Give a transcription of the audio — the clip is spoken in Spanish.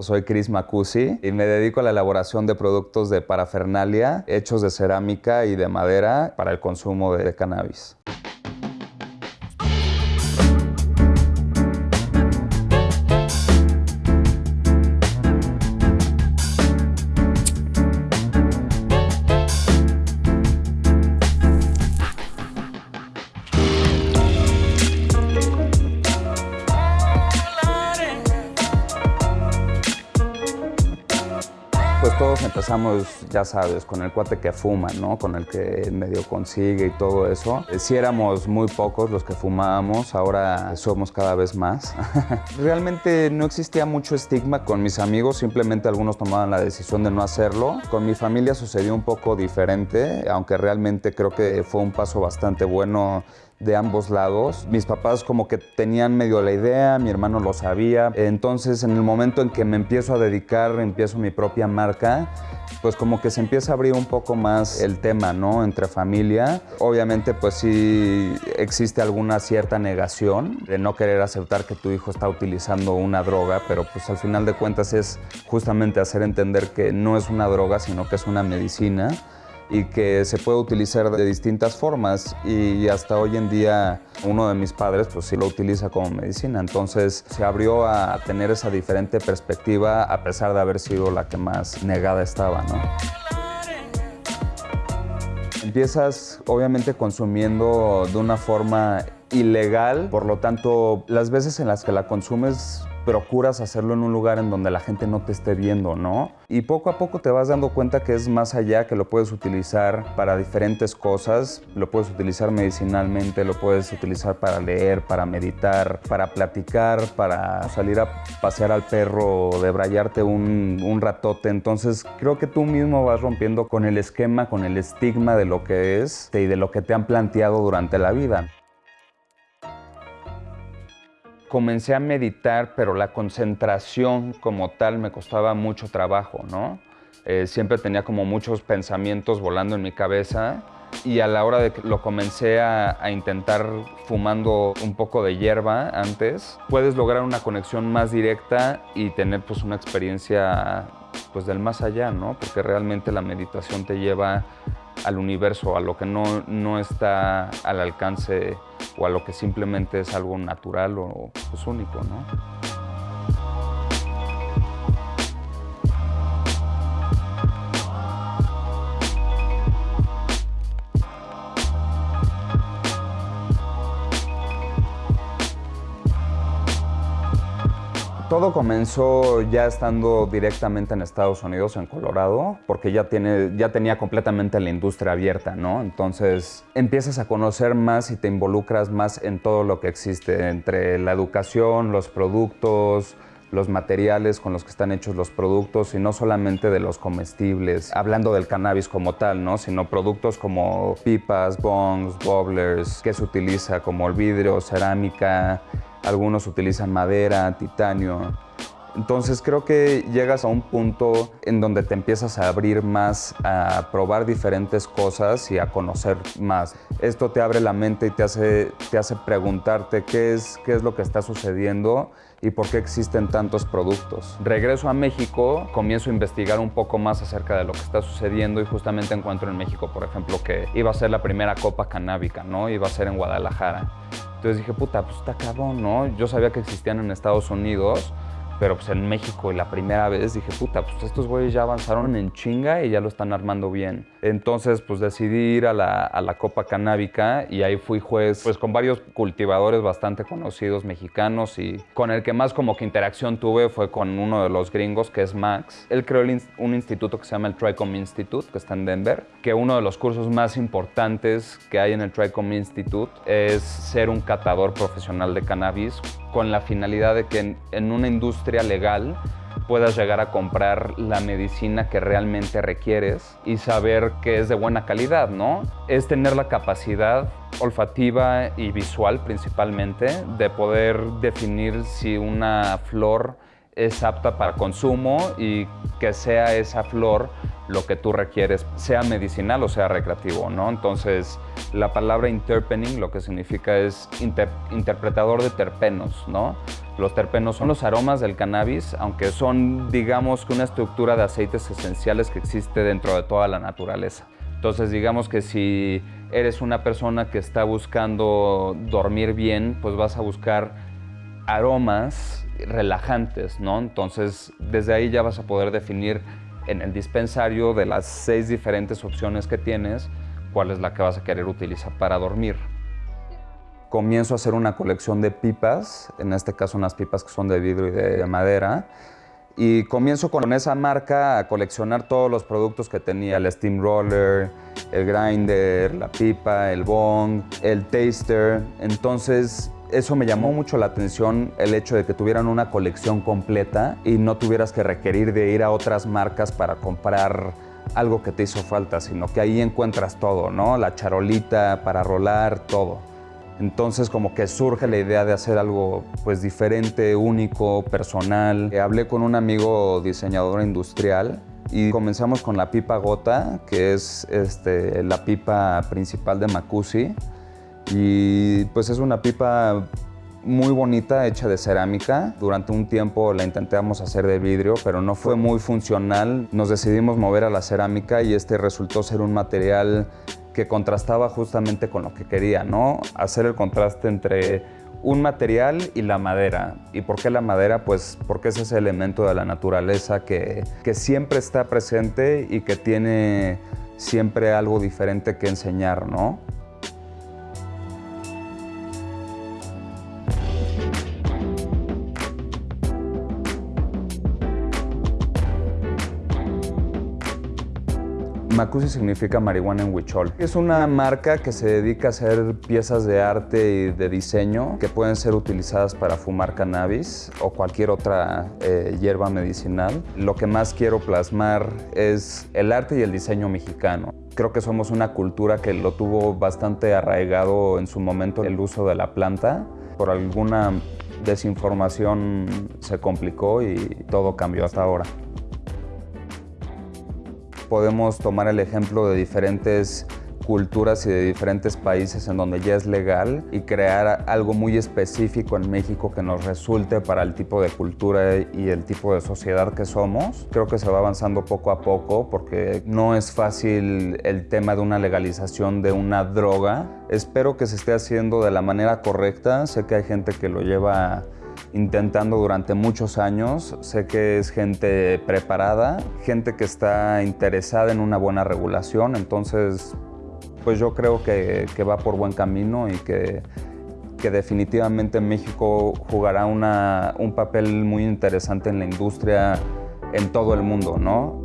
Soy Chris Macusi y me dedico a la elaboración de productos de parafernalia hechos de cerámica y de madera para el consumo de cannabis. Pues todos empezamos, ya sabes, con el cuate que fuma, ¿no? Con el que medio consigue y todo eso. Si éramos muy pocos los que fumábamos, ahora somos cada vez más. Realmente no existía mucho estigma con mis amigos, simplemente algunos tomaban la decisión de no hacerlo. Con mi familia sucedió un poco diferente, aunque realmente creo que fue un paso bastante bueno de ambos lados. Mis papás como que tenían medio la idea, mi hermano lo sabía. Entonces en el momento en que me empiezo a dedicar, empiezo mi propia marca, pues como que se empieza a abrir un poco más el tema, ¿no? Entre familia. Obviamente pues sí existe alguna cierta negación de no querer aceptar que tu hijo está utilizando una droga, pero pues al final de cuentas es justamente hacer entender que no es una droga, sino que es una medicina y que se puede utilizar de distintas formas. Y hasta hoy en día uno de mis padres pues sí lo utiliza como medicina, entonces se abrió a tener esa diferente perspectiva a pesar de haber sido la que más negada estaba, ¿no? Empiezas obviamente consumiendo de una forma ilegal, por lo tanto las veces en las que la consumes procuras hacerlo en un lugar en donde la gente no te esté viendo, ¿no? Y poco a poco te vas dando cuenta que es más allá, que lo puedes utilizar para diferentes cosas, lo puedes utilizar medicinalmente, lo puedes utilizar para leer, para meditar, para platicar, para salir a pasear al perro, debrayarte un, un ratote. Entonces creo que tú mismo vas rompiendo con el esquema, con el estigma de lo que es y de lo que te han planteado durante la vida comencé a meditar, pero la concentración como tal me costaba mucho trabajo, ¿no? Eh, siempre tenía como muchos pensamientos volando en mi cabeza y a la hora de que lo comencé a, a, intentar fumando un poco de hierba antes, puedes lograr una conexión más directa y tener pues una experiencia pues del más allá, ¿no? Porque realmente la meditación te lleva al universo, a lo que no, no está al alcance o a lo que simplemente es algo natural o pues, único, ¿no? Todo comenzó ya estando directamente en Estados Unidos, en Colorado, porque ya, tiene, ya tenía completamente la industria abierta, ¿no? Entonces empiezas a conocer más y te involucras más en todo lo que existe, entre la educación, los productos, los materiales con los que están hechos los productos y no solamente de los comestibles, hablando del cannabis como tal, ¿no? sino productos como pipas, bongs, bobblers, que se utiliza como el vidrio, cerámica, algunos utilizan madera, titanio. Entonces creo que llegas a un punto en donde te empiezas a abrir más, a probar diferentes cosas y a conocer más. Esto te abre la mente y te hace, te hace preguntarte qué es, qué es lo que está sucediendo y por qué existen tantos productos. Regreso a México, comienzo a investigar un poco más acerca de lo que está sucediendo y justamente encuentro en México, por ejemplo, que iba a ser la primera copa canábica, ¿no? Iba a ser en Guadalajara. Entonces dije, puta, pues está cabrón, ¿no? Yo sabía que existían en Estados Unidos, pero pues en México la primera vez dije, puta, pues estos güeyes ya avanzaron en chinga y ya lo están armando bien. Entonces pues decidí ir a la, a la Copa Canábica y ahí fui juez pues con varios cultivadores bastante conocidos mexicanos y con el que más como que interacción tuve fue con uno de los gringos que es Max. Él creó un instituto que se llama el Tricom Institute que está en Denver, que uno de los cursos más importantes que hay en el Tricom Institute es ser un catador profesional de cannabis con la finalidad de que en, una industria legal puedas llegar a comprar la medicina que realmente requieres y saber que es de buena calidad, ¿no? Es tener la capacidad olfativa y visual principalmente de poder definir si una flor es apta para consumo y que sea esa flor lo que tú requieres, sea medicinal o sea recreativo, ¿no? Entonces, la palabra interpening lo que significa es interpretador de terpenos, ¿no? Los terpenos son los aromas del cannabis, aunque son, digamos, una estructura de aceites esenciales que existe dentro de toda la naturaleza. Entonces, digamos que si eres una persona que está buscando dormir bien, pues vas a buscar aromas relajantes, ¿no? Entonces, desde ahí ya vas a poder definir en el dispensario de las seis diferentes opciones que tienes, cuál es la que vas a querer utilizar para dormir. Comienzo a hacer una colección de pipas, en este caso unas pipas que son de vidrio y de madera, y comienzo con esa marca a coleccionar todos los productos que tenía, el steamroller, el grinder, la pipa, el bong, el taster. Entonces eso me llamó mucho la atención el hecho de que tuvieran una colección completa y no tuvieras que requerir de ir a otras marcas para comprar algo que te hizo falta, sino que ahí encuentras todo, ¿no? La charolita para rolar, todo. Entonces como que surge la idea de hacer algo pues diferente, único, personal. Hablé con un amigo diseñador industrial y comenzamos con la pipa gota, que es este, la pipa principal de Macusi. Y pues es una pipa muy bonita, hecha de cerámica. Durante un tiempo la intentamos hacer de vidrio, pero no fue muy funcional. Nos decidimos mover a la cerámica y este resultó ser un material que contrastaba justamente con lo que quería, ¿no? Hacer el contraste entre un material y la madera. ¿Y por qué la madera? Pues porque es ese elemento de la naturaleza que, que siempre está presente y que tiene siempre algo diferente que enseñar, ¿no? Macusi significa marihuana en huichol. Es una marca que se dedica a hacer piezas de arte y de diseño que pueden ser utilizadas para fumar cannabis o cualquier otra eh, hierba medicinal. Lo que más quiero plasmar es el arte y el diseño mexicano. Creo que somos una cultura que lo tuvo bastante arraigado en su momento el uso de la planta. Por alguna desinformación se complicó y todo cambió hasta ahora podemos tomar el ejemplo de diferentes culturas y de diferentes países en donde ya es legal y crear algo muy específico en México que nos resulte para el tipo de cultura y el tipo de sociedad que somos. Creo que se va avanzando poco a poco porque no es fácil el tema de una legalización de una droga. Espero que se esté haciendo de la manera correcta. Sé que hay gente que lo lleva intentando durante muchos años. Sé que es gente preparada, gente que está interesada en una buena regulación, entonces pues yo creo que, va por buen camino y que, definitivamente México jugará una, un papel muy interesante en la industria en todo el mundo, ¿no?